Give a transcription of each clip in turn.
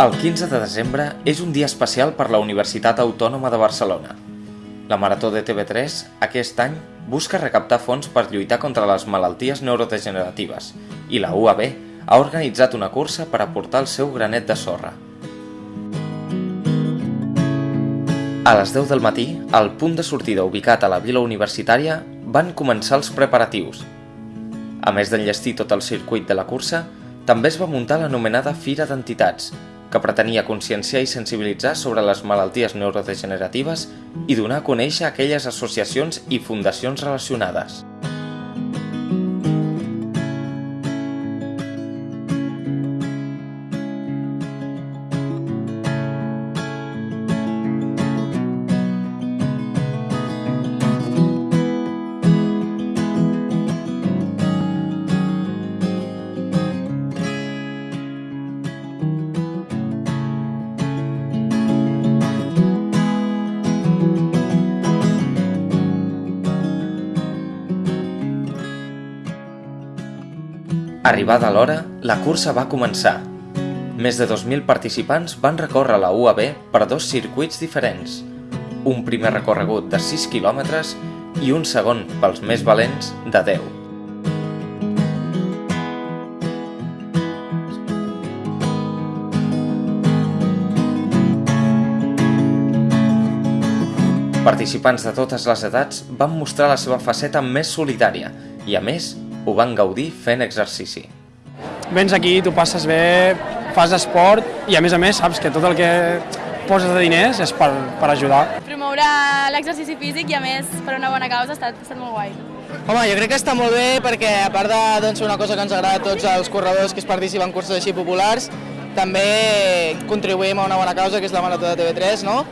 El 15 de desembre és un dia especial per la Universitat Autònoma de Barcelona. La Marató de TV3 aquest any busca recaptar fons per lluitar contra les malalties neurodegeneratives i la UAB ha organitzat una cursa per aportar el seu granet de sorra. A les 10 del matí, al punt de sortida ubicat a la vila universitària, van començar els preparatius. A més d'enllestir tot el circuit de la cursa, també es va muntar l'anomenada Fira d'Entitats, que pretenia conscienciar i sensibilitzar sobre les malalties neurodegeneratives i donar a conèixer aquelles associacions i fundacions relacionades. Arribada l'hora, la cursa va començar. Més de 2.000 participants van recórrer la UAB per dos circuits diferents. Un primer recorregut de 6 quilòmetres i un segon, pels més valents, de 10. Participants de totes les edats van mostrar la seva faceta més solidària i, a més, ho van gaudir fent exercici. Vens aquí, tu passes bé, fas esport i a més a més saps que tot el que poses de diners és per, per ajudar. Promoure l'exercici físic i a més per una bona causa ha estat, ha estat molt guai. Home, jo crec que està molt bé perquè a part de doncs, una cosa que ens agrada a tots els corredors que es participen en curses així populars, també contribuïm a una bona causa que és la Marató de TV3, no?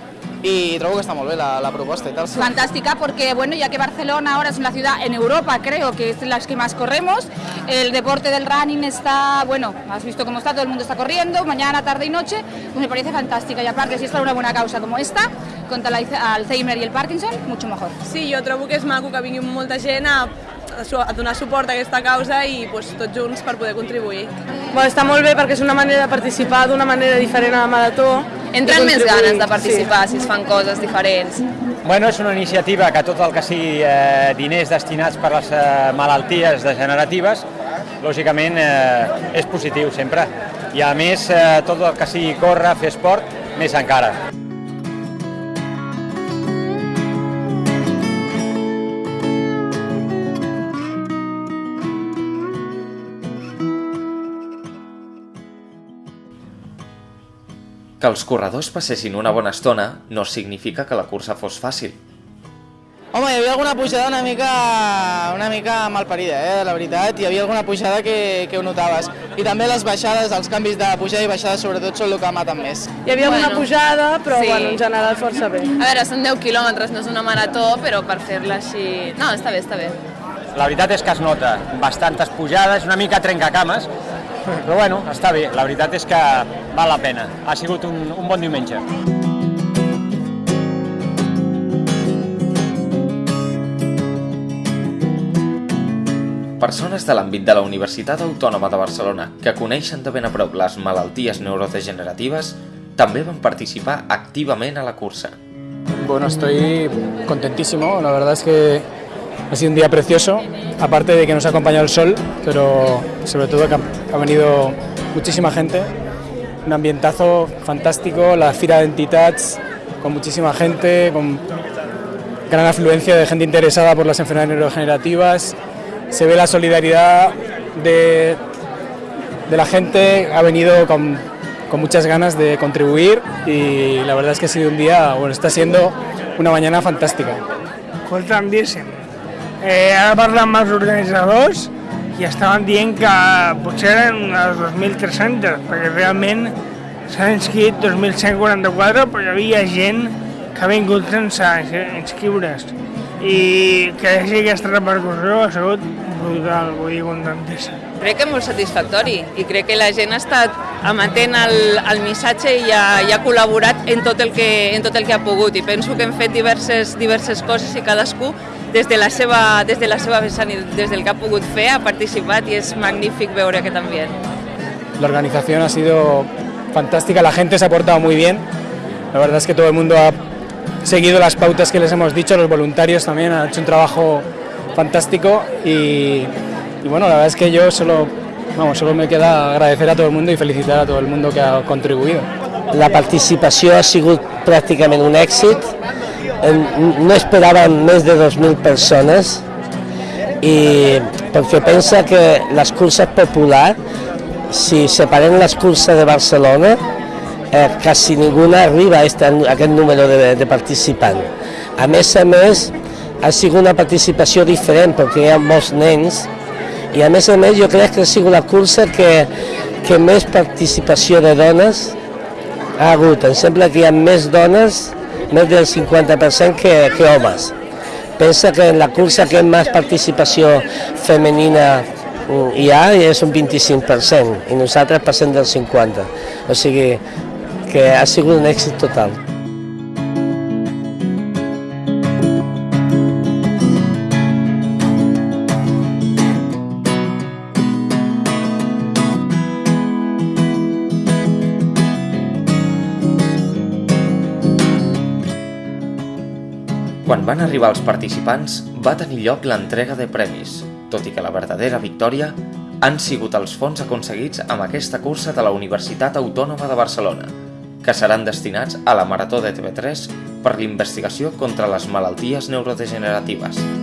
Y trobo que está muy bien la, la, propuesta y tal. Fantástica porque, bueno, ya que Barcelona ahora es una ciudad en Europa, creo que es la que más corremos, el deporte del running está, bueno, has visto cómo está, todo el mundo está corriendo, mañana, tarde y noche, pues me parece fantástica y aparte si es para una buena causa como esta, contra l'Alzheimer i el Parkinson, mucho mejor. Sí, jo trobo que és maco que vingui molta gent a, a donar suport a aquesta causa i pues, tots junts per poder contribuir. Bueno, està molt bé perquè és una manera de participar d'una manera diferent a la marató. Entren més ganes de participar sí. si es fan coses diferents. Bueno, és una iniciativa que tot el que sigui eh, diners destinats per les eh, malalties degeneratives, lògicament eh, és positiu sempre. I a més, eh, tot el que sigui córrer, fer esport, més encara. Que els corredors passessin una bona estona no significa que la cursa fos fàcil. Home, hi havia alguna pujada una mica, una mica malparida, eh, la veritat. Hi havia alguna pujada que, que ho notaves. I també les baixades, els canvis de pujada i baixada, sobretot, són el que maten més. Hi havia bueno, una pujada, però sí. bueno, en general força bé. A veure, són 10 quilòmetres, no és una marató, però per fer-la així... No, està bé, està bé. La veritat és que es nota bastantes pujades, una mica trencacames, però bueno, està bé, la veritat és que val la pena. Ha sigut un, un bon diumenge. Persones de l'àmbit de la Universitat Autònoma de Barcelona que coneixen de ben a prop les malalties neurodegeneratives també van participar activament a la cursa. Bueno, estoy contentísimo. La verdad es que ha sido un día precioso, aparte de que nos ha acompañado el sol, pero sobre todo que ha venido muchísima gente, un ambientazo fantástico, la fira de entitats con muchísima gente, con gran afluencia de gente interesada por las enfermedades neurodegenerativas, se ve la solidaridad de, de la gente, ha venido con, con muchas ganas de contribuir y la verdad es que ha sido un día, bueno, está siendo una mañana fantàstica. Escolta'm, Eh, ara parlant amb els organitzadors i estaven dient que potser eren les 2.300, perquè realment s'han inscrit 2.144, però hi havia gent que ha vingut sense inscriure's. I que hi hagi aquesta repercussió ha sigut brutal, vull dir, contentissa. Crec que molt satisfactori i crec que la gent ha estat amatent al, al missatge i ha, i ha col·laborat en tot, el que, en tot el que ha pogut i penso que hem fet diverses, diverses coses i cadascú des de la seva, des de la seva vessant i des del que ha pogut fer ha participat i és magnífic veure aquest ambient. La organización ha sido fantástica, la gente se ha portado muy bien, la verdad es que todo el mundo ha seguido las pautas que les hemos dicho, los voluntarios también han hecho un trabajo fantástico y, y bueno, la verdad es que yo solo, vamos, solo me queda agradecer a todo el mundo y felicitar a todo el mundo que ha contribuido. La participació ha sigut pràcticament un èxit, no esperàvem més de 2.000 persones i perquè pensa que les curses populars, si separem les curses de Barcelona, eh, quasi ninguna arriba a, este, a aquest número de, de participants. A més a més, ha sigut una participació diferent perquè hi ha molts nens i a més a més jo crec que ha sigut la cursa que, que més participació de dones ha hagut. Em sembla que hi ha més dones, més del 50% que, que homes. Pensa que en la cursa que més participació femenina hi ha és un 25% i nosaltres passem del 50%. O sigui que ha sigut un èxit total. Quan van arribar els participants, va tenir lloc l'entrega de premis, tot i que la verdadera victòria han sigut els fons aconseguits amb aquesta cursa de la Universitat Autònoma de Barcelona, que seran destinats a la Marató de TV3 per l'investigació contra les malalties neurodegeneratives.